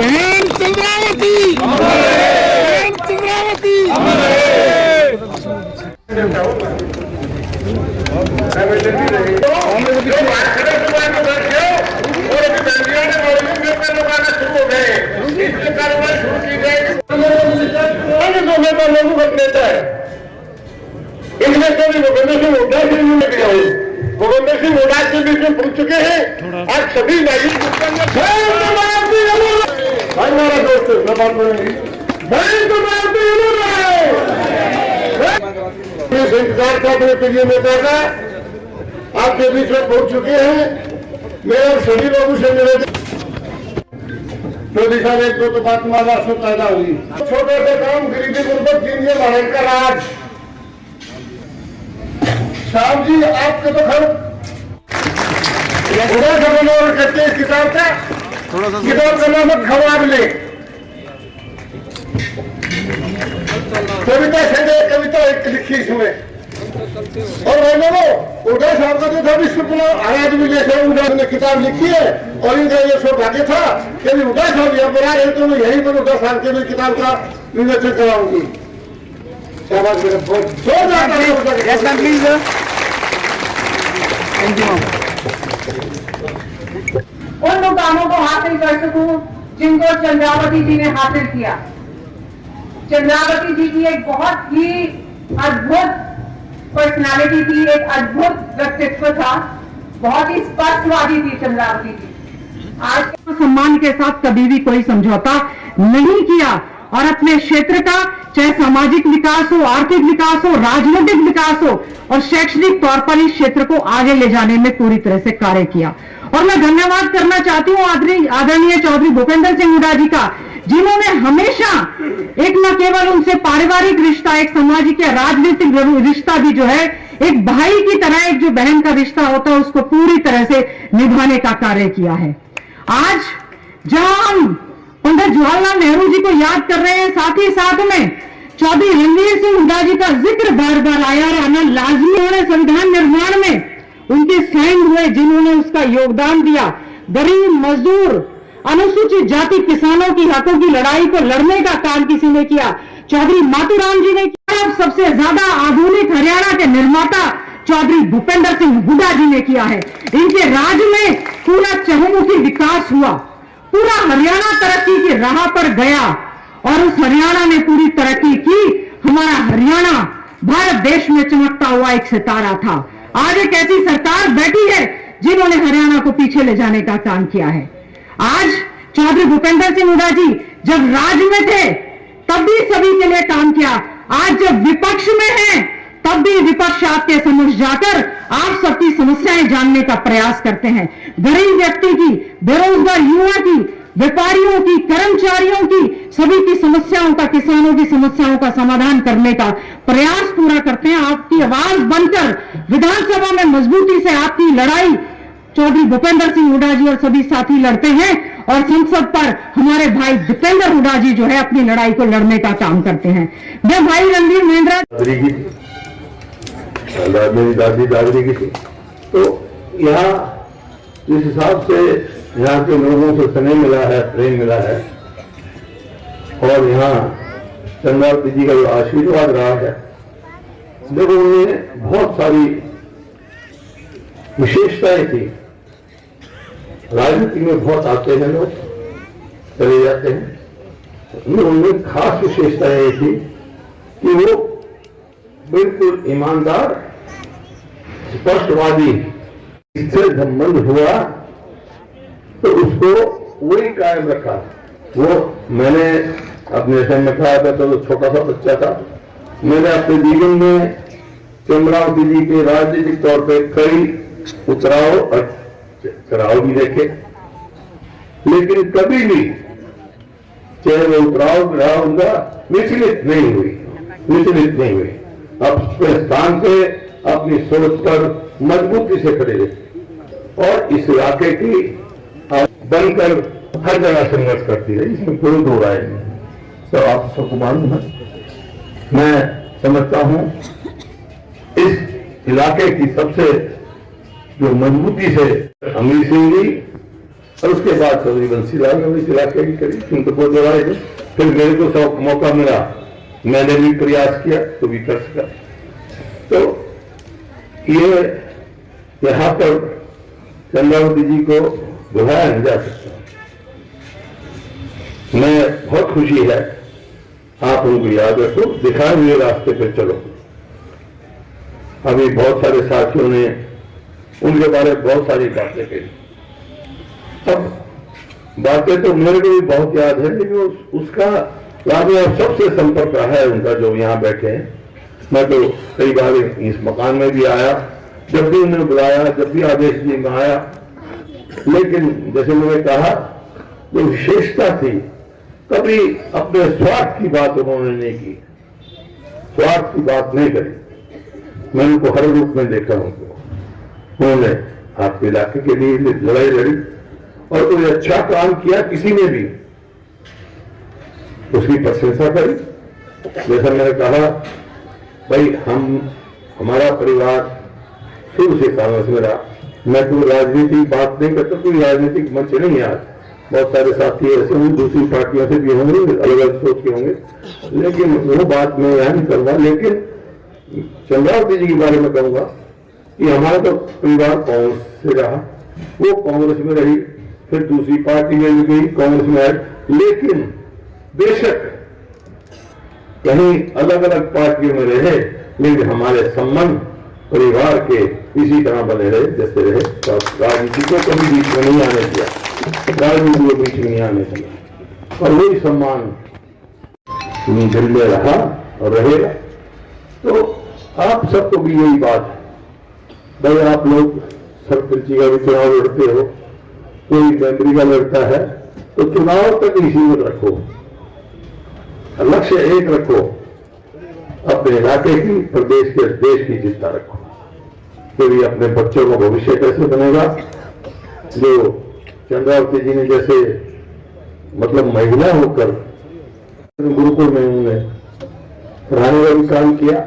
बहन चंद्रावती! बहन चंद्रावती! इसमें कभी भूपेंद्र सिंह हुड्डा से भी लेके जाए भूपेंद्र सिंह हुड्डा के बीच में पूछ चुके हैं आज सभी नागरिक भाई मेरा मैं तो इंतज़ार था अपने प्रिय नेता का आपके बीच में पहुँच चुके हैं मेरे और सभी लोगों से मिले मोदी साहब एक दो तो बात माला से पैदा हुई छोटे से काम गरीबी गुर्बत कीजिए भारत का। राज साहब जी आपके तो घर थोड़ा सा मनोहर करते हैं इस किताब का किताब का नाम खवाब ले कविता संजय कविता एक लिखी इसमें। और मैंने वो उदय साहब का जो था विश्व पुनः हर आदमी जैसे उदय ने किताब लिखी है और इनका ये सौभाग्य था कि उदय साहब यहाँ पर आए तो मैं यहीं पर उदय साहब के भी किताब का विवेचन कराऊँगी. उन मुकामों को हासिल कर सकूँ जिनको चंद्रावती जी ने हासिल किया। चंद्रावती जी की एक बहुत ही अद्भुत पर्सनालिटी थी, एक अद्भुत व्यक्तित्व था। बहुत ही स्पष्टवादी थी चंद्रावती जी। आज सम्मान के साथ कभी भी कोई समझौता नहीं किया और अपने क्षेत्र का, चाहे सामाजिक विकास हो, आर्थिक विकास हो, राजनीतिक विकास हो, और शैक्षणिक तौर पर इस क्षेत्र को आगे ले जाने में पूरी तरह से कार्य किया। और मैं धन्यवाद करना चाहती हूँ आदरणीय चौधरी भूपेंद्र सिंह हुडा जी का जिन्होंने हमेशा एक न केवल उनसे पारिवारिक रिश्ता, एक सामाजिक या राजनीतिक रिश्ता भी जो है, एक भाई की तरह, एक जो बहन का रिश्ता होता है, उसको पूरी तरह से निभाने का कार्य किया है। आज जहाँ हम पंडित जवाहरलाल नेहरू जी को याद कर रहे हैं, साथ ही साथ में चौधरी रणवीर सिंह हुड्डा जी का ज़िक्र बार बार आया और आना लाजमी होने संविधान निर्माण में। उनके साइन हुए, जिन्होंने उसका योगदान दिया। गरीब मजदूर अनुसूचित जाति किसानों की हकों की लड़ाई को लड़ने का काम किसी ने किया। चौधरी मातूराम जी ने किया अब सबसे ज़्यादा आधुनिक हरियाणा के निर्माता चौधरी भूपेंद्र सिंह हुडा जी ने किया है। इनके राज में पूरा चहुमुखी विकास हुआ। पूरा हरियाणा तरक्की की राह पर गया और उस हरियाणा ने पूरी तरक्की की। हमारा हरियाणा भारत देश में चमकता हुआ एक सितारा था। आज एक ऐसी सरकार बैठी है जिन्होंने हरियाणा को पीछे ले जाने का काम किया है। आज चौधरी भूपेंद्र सिंह हुड्डा जी, जब राज में थे तब भी सभी के लिए काम किया। आज जब विपक्ष में हैं तब भी विपक्ष आपके समक्ष जाकर आप सबकी समस्याएँ जानने का प्रयास करते हैं। गरीब व्यक्ति की, बेरोजगार युवा की, व्यापारियों की, कर्मचारियों की, सभी की समस्याओं का, किसानों की समस्याओं का समाधान करने का प्रयास पूरा करते हैं। आपकी आवाज़ बनकर विधानसभा में मजबूती से आपकी लड़ाई चौधरी भूपेंद्र सिंह हुडा जी और सभी साथी लड़ते हैं और संसद पर हमारे भाई दीपेंद्र हुडा जी जो है अपनी लड़ाई को लड़ने का काम करते हैं। मैं भाई रणवीर महेंद्रा मेरी दादी दादरी की थी। तो यहाँ जिस हिसाब से यहाँ के लोगों से स्नेह मिला है, प्रेम मिला है, और यहाँ चंद्रावती जी का जो आशीर्वाद रहा है देखो उनमें बहुत सारी विशेषताएँ थी राजनीति में बहुत आते हैं लोग, चले जाते हैं। उनमें उनमें खास विशेषताएँ ये थी कि वो बिल्कुल ईमानदार, स्पष्टवादी, इससे संबंध हुआ तो उसको वही कायम रखा। वो मैंने अपने समय में कहा था तो छोटा सा बच्चा था। मैंने अपने जीवन में चंद्रावती जी के राजनीतिक तौर पे कई उतराव और चढ़ाव भी देखे। लेकिन कभी भी चाहे वो उतराव रहा उनका विचलित नहीं हुई, विचलित नहीं हुई। अपने स्थान पे अपनी सोच पर मजबूती से खड़े रहे और इस इलाके की बनकर हर जगह संघर्ष करती है इसमें कोई दो राय नहीं। तो आप सबको मालूम है, मैं समझता हूँ, इस इलाके की सबसे जो मजबूती से अमीर सिंह जी और उसके बाद चौधरी बंसीलाल ने इलाके की करी उनको कोई दो राय फिर मेरे को सब मौका मिला। मैंने भी प्रयास किया तो भी कर सका। तो ये यहाँ पर चंद्रावती जी को बुलाया नहीं जा सकता। मैं बहुत खुशी है, आप उनको याद रखो, दिखाए हुए रास्ते पर चलो। अभी बहुत सारे साथियों ने उनके बारे में बहुत सारी बातें कही। अब बातें तो मेरे को भी बहुत याद है लेकिन उस, उसका लाभ सबसे संपर्क रहा है उनका जो यहाँ बैठे हैं। मैं तो कई बार इस मकान में भी आया जब भी उन्हें बुलाया जब भी आदेश जी में आया। लेकिन जैसे मैंने कहा जो विशेषता थी कभी अपने स्वार्थ की बात उन्होंने नहीं की। स्वार्थ की बात नहीं करी। मैंने उनको हर रूप में देखा उनको उन्होंने आपके इलाके के लिए लड़ाई लड़ी और कोई अच्छा काम किया किसी ने भी। उसकी प्रशंसा करी। जैसा मैंने कहा, भाई, हम, हमारा परिवार शुरू से कांग्रेस में रहा मैं कोई राजनीतिक बात नहीं करता, कोई राजनीतिक मंच नहीं आज। बहुत सारे साथी ऐसे होंगे, दूसरी पार्टियों से भी होंगे अलग अलग सोच के होंगे। लेकिन वो बात मैं यहाँ नहीं करूँगा, लेकिन चंद्रावती जी के बारे में कहूँगा। कि हमारा तो परिवार कांग्रेस से रहा। वो कांग्रेस में रही, फिर दूसरी पार्टी में भी गई, कांग्रेस में आई लेकिन बेशक कहीं अलग अलग पार्टियों में रहे, लेकिन हमारे संबंध परिवार के इसी तरह बने रहे, जैसे रहे। तो राजनीति को कभी बीच में नहीं आने दिया। राजनीति को बीच में नहीं आने दिया। और वही सम्मान झंडे रहा और रहेगा। तो आप सबको भी यही बात है भाई, आप लोग सरपंची का भी चुनाव लड़ते हो, कोई मेमरी का लड़ता है तो चुनाव तक इसी में रखो। लक्ष्य एक रखो, अपने इलाके की, प्रदेश के देश की चिंता रखो। क्योंकि अपने बच्चों का भविष्य कैसे बनेगा? जो चंद्रावती जी ने जैसे मतलब महिला होकर, गुरुकुल में उन्होंने पढ़ाने का भी काम किया।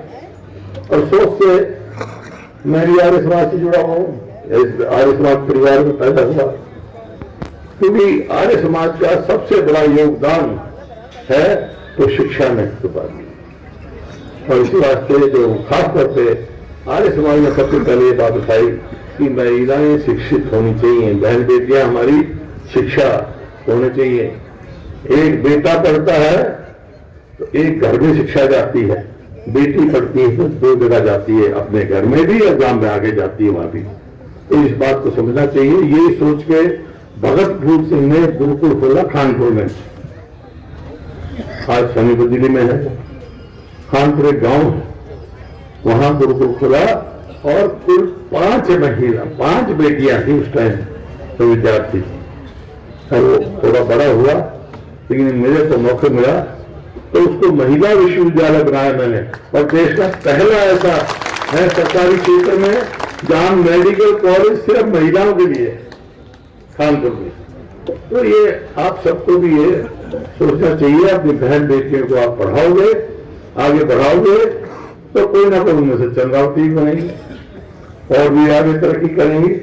और सोच से मैं भी आर्य समाज से जुड़ा हुआ आर्य समाज परिवार में पैदा हुआ। क्योंकि आर्य समाज का सबसे बड़ा योगदान है तो शिक्षा में छुपा और इसी वास्ते जो खास तौर पे आर्य समाज ने सबसे पहले ये बात उठाई कि महिलाएँ शिक्षित होनी चाहिए। बहन बेटियाँ हमारी शिक्षा होनी चाहिए। एक बेटा पढ़ता है तो एक घर में शिक्षा जाती है। बेटी पढ़ती है तो दो जगह जाती है, अपने घर में भी और गाँव में आगे जाती है वहाँ भी। तो इस बात को समझना चाहिए, ये सोच के भगत फूल सिंह ने गुरुकुल खोला खानपुर में। आज समीपुर दिल्ली में है। खानपुर एक गाँव है। वहाँ गुरुकुल खोला और कुल पाँच महिला, पाँच बेटियाँ थी उस टाइम तो विद्यार्थी। और वो थोड़ा बड़ा हुआ, लेकिन मुझे तो मौका मिला तो उसको महिला विश्वविद्यालय बनाया मैंने। और देश का पहला ऐसा, है, सरकारी क्षेत्र में जहाँ मेडिकल कॉलेज सिर्फ़ महिलाओं के लिए कानपुर में। तो ये आप सबको भी ये सोचना चाहिए, अपनी बहन बेटियों को आप पढ़ाओगे, आगे बढ़ाओगे तो कोई ना कोई उनमें से चंद्रावती बनेगी और भी आगे तरक्की करेंगी।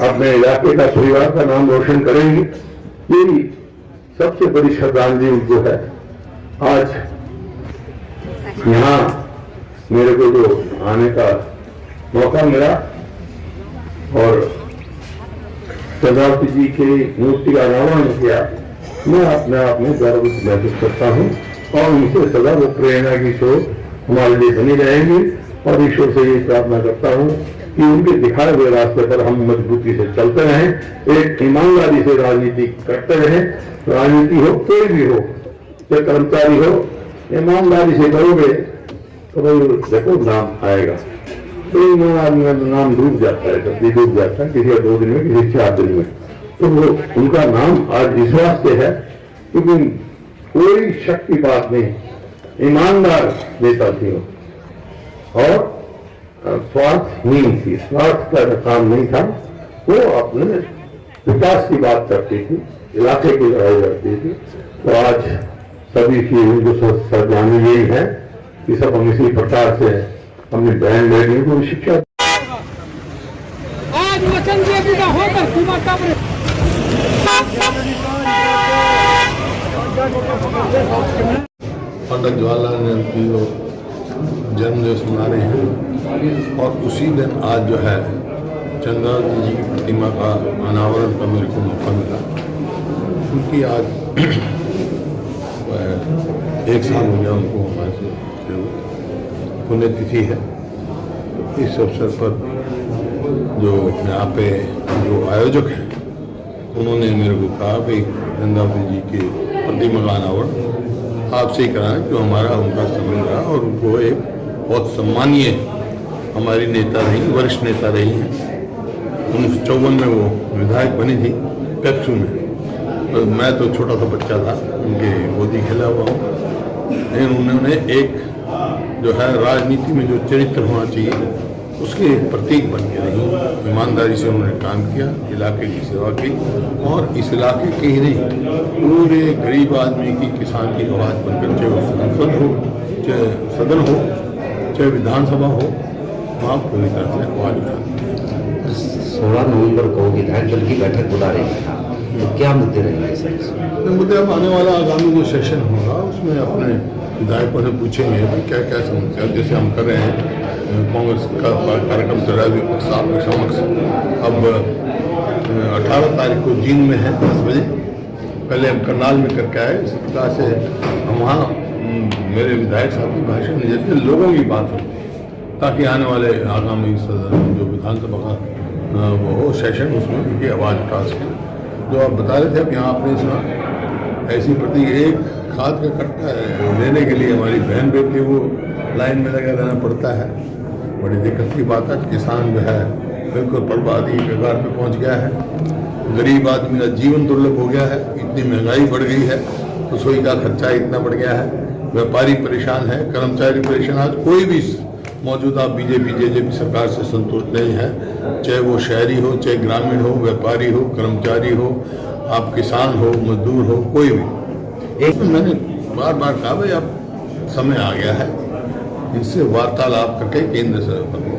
अपने इलाके का परिवार का नाम रोशन करेंगी। यही सबसे बड़ी श्रद्धांजलि जो है आज यहाँ मेरे को जो आने का मौका मिला और चंद्रावती जी की मूर्ति का अनावरण किया, मैं अपने आप में गर्व महसूस करता हूँ और उनसे सदा वो प्रेरणा की सोच हमारे लिए बनी रहेगी और ईश्वर से ये प्रार्थना करता हूँ कि उनके दिखाए हुए रास्ते पर हम मजबूती से चलते रहें, एक ईमानदारी से राजनीति करते रहें, राजनीति हो, कोई भी हो चाहे कर्मचारी हो, ईमानदारी से करोगे तो भाई देखो नाम आएगा। तो ईमान आदमी का नाम डूब जाता है जल्दी डूब जाता है, किसी का दो दिन में, किसी चार दिन में। तो वो, उनका नाम आज इस वास्ते है, क्योंकि कोई शक की बात नहीं ईमानदार नेता थी और स्वार्थहीन थी। स्वार्थ का काम नहीं था, वो अपने विकास की बात करती थी, इलाके की लड़ाई लड़ती थी। तो आज सभी की उनको सरदानी यही है कि सब हम इसी प्रकार से अपनी बहन बेटियों को शिक्षा आज वचन दिए बिना होकर सीमा कब पंडित जवाहरलाल नेहरू की वो जन्म दिवस मना रहे हैं और उसी दिन आज जो है चंद्रावती जी की प्रतिमा का अनावरण का मेरे को मौका मिला। क्योंकि आज एक साल हो गया उनको हमारे पुण्यतिथि है। इस अवसर पर जो यहाँ पे जो आयोजक हैं, उन्होंने मेरे को कहा, भाई चंद्रावती जी के प्रतिमा का अनावरण आपसे ही कराएँ जो हमारा उनका संबंध रहा और उनको एक बहुत सम्मानीय हमारी नेता रही, वरिष्ठ नेता रही हैं। उन्नीस सौ चौवन में वो विधायक बनी थी, पेप्सू में। मैं तो छोटा सा बच्चा था, उनके गोदी खेला हुआ हूँ। लेकिन उन्होंने एक जो है, राजनीति में जो चरित्र होना चाहिए, उसके एक प्रतीक बन के रही ईमानदारी से उन्होंने काम किया, इलाके की सेवा की, और इस इलाके के ही नहीं, पूरे गरीब आदमी की, किसान की आवाज़ बनकर, चाहे वो संसद हो, चाहे सदन हो, चाहे विधानसभा हो, वहाँ पूरी तरह से आवाज़ उठाती सोलह नवंबर को विधायक दल की बैठक बुला रही है क्या मुद्दे रहेंगे सर मुद्दे अब आने वाला आगामी जो सेशन होगा, उसमें अपने विधायकों से पूछेंगे कि क्या क्या समस्या, जैसे हम कर रहे हैं, कांग्रेस का कार्यक्रम चल रहा है आपके समक्ष। अब अठारह तारीख को जींद में है, दस बजे। पहले हम करनाल में करके आए, इस प्रकार से हम वहाँ मेरे विधायक साहब की भाषण देते लोगों की बात होती है, ताकि आने वाले आगामी सदन जो विधानसभा का वो सेशन, उसमें उनकी आवाज़ उठा सकें। जो आप बता रहे थे अब यहाँ आपने सुना ऐसी प्रति एक खाद का कट्टा लेने के लिए हमारी बहन बेटी को लाइन में लगा रहना पड़ता है। बड़ी दिक्कत की बात है, किसान जो है बिल्कुल बर्बादी कगार पे पहुँच गया है। गरीब आदमी का जीवन दुर्लभ हो गया है, इतनी महँगाई बढ़ गई है, रसोई का खर्चा इतना बढ़ गया है। व्यापारी परेशान है, कर्मचारी परेशान आज कोई भी मौजूदा बीजेपी, जेजेपी सरकार से संतुष्ट नहीं है। चाहे वो शहरी हो, चाहे ग्रामीण हो, व्यापारी हो, कर्मचारी हो, आप किसान हो, मजदूर हो, कोई भी। एक मैंने बार बार कहा, भाई, अब समय आ गया है। इनसे वार्तालाप करके केंद्र से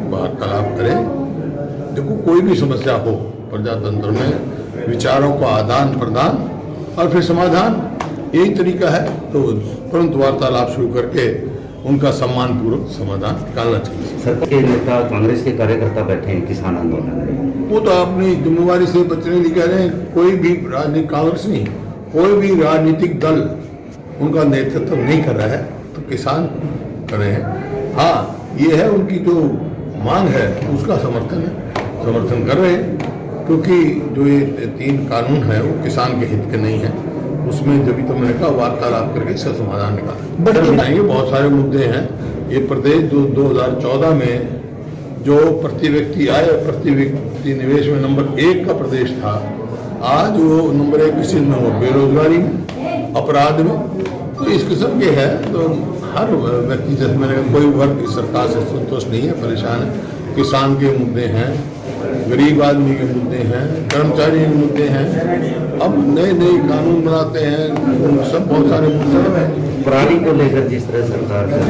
वार्तालाप करें। देखो, कोई भी समस्या हो, प्रजातंत्र में विचारों का आदान प्रदान और फिर समाधान। यही तरीका है। तो तुरंत वार्तालाप शुरू करके उनका सम्मान पूर्वक समाधान निकालना चाहिए। सरकार के नेता कांग्रेस के कार्यकर्ता बैठे हैं किसान आंदोलन में? वो तो अपनी जिम्मेवारी से बचने नहीं कह रहे हैं कोई भी राजनीतिक कांग्रेस नहीं कोई भी राजनीतिक दल उनका नेतृत्व नहीं कर रहा है तो किसान कर रहे हैं। हाँ ये है उनकी जो मांग है उसका समर्थन है समर्थन कर रहे हैं क्योंकि जो ये तीन कानून है वो किसान के हित के नहीं है। उसमें जब तो मैंने कहा वार्तालाप करके इसका समाधान निकाला। बट बताएँगे बहुत सारे मुद्दे हैं। ये प्रदेश जो 2014 में जो प्रति व्यक्ति आय और प्रति व्यक्ति निवेश में नंबर एक का प्रदेश था आज वो नंबर एक किसी में हो बेरोजगारी में अपराध में। तो इस किस्म के है तो हर व्यक्ति जैसे मैंने कहा कोई वर्ग सरकार से संतुष्ट नहीं है परेशान है। किसान के मुद्दे हैं गरीब आदमी के मुद्दे हैं कर्मचारी के मुद्दे हैं। अब नए नए कानून बनाते हैं सब बहुत सारे मुद्दे हैं। पराली को लेकर जिस तरह सरकार है,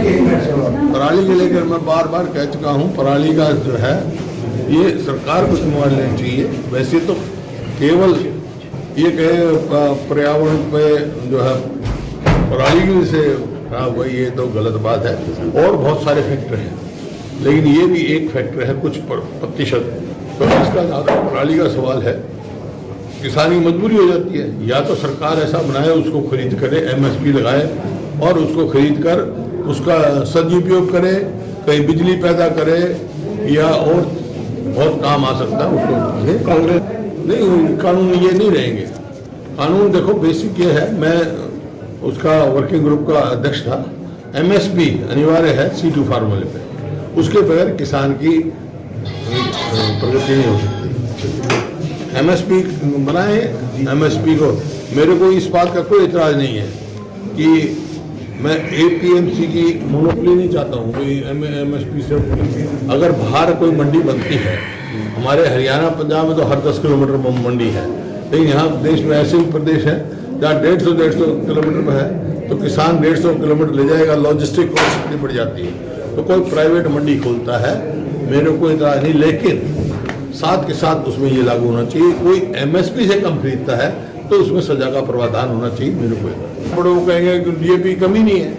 पराली को लेकर मैं बार बार कह चुका हूँ पराली का जो है ये सरकार को जिम्मेवारी लेनी चाहिए। वैसे तो केवल ये कहे पर्यावरण पे जो है पराली की से खराब हुआ ये तो गलत बात है। और बहुत सारे फैक्टर हैं। लेकिन ये भी एक फैक्टर है कुछ प्रतिशत। तो इसका पराली का सवाल है। किसान की मजबूरी हो जाती है। या तो सरकार ऐसा बनाए, उसको खरीद करे एमएसपी लगाए और उसको खरीद कर उसका सदुपयोग करे, कहीं बिजली पैदा करे या और बहुत काम आ सकता है उसको। कांग्रेस नहीं, कानून ये नहीं रहेंगे। कानून देखो, बेसिक ये है। मैं उसका वर्किंग ग्रुप का अध्यक्ष था। एमएसपी अनिवार्य है सी टू फार्मूले पे। उसके बगैर किसान की प्रगति नहीं हो सकती एमएसपी बनाए, एमएसपी को। मेरे को इस बात का कोई इतराज नहीं है कि मैं एपीएमसी की मोनोपोली नहीं चाहता हूँ, कोई एमएसपी से। अगर बाहर कोई मंडी बनती है, हमारे हरियाणा, पंजाब में तो हर दस किलोमीटर मंडी है। लेकिन यहाँ देश में ऐसे भी प्रदेश है, जहाँ डेढ़ सौ डेढ़ सौ किलोमीटर पर है तो किसान डेढ़ सौ किलोमीटर ले जाएगा लॉजिस्टिक कॉस्ट कितनी बढ़ जाती है। तो कोई प्राइवेट मंडी खोलता है मेरे को इतराज नहीं, लेकिन साथ के साथ उसमें ये लागू होना चाहिए। कोई एमएसपी से कम खरीदता है तो उसमें सजा का प्रावधान होना चाहिए मेरे को। बड़े वो कहेंगे कि ये डीएपी कमी नहीं है।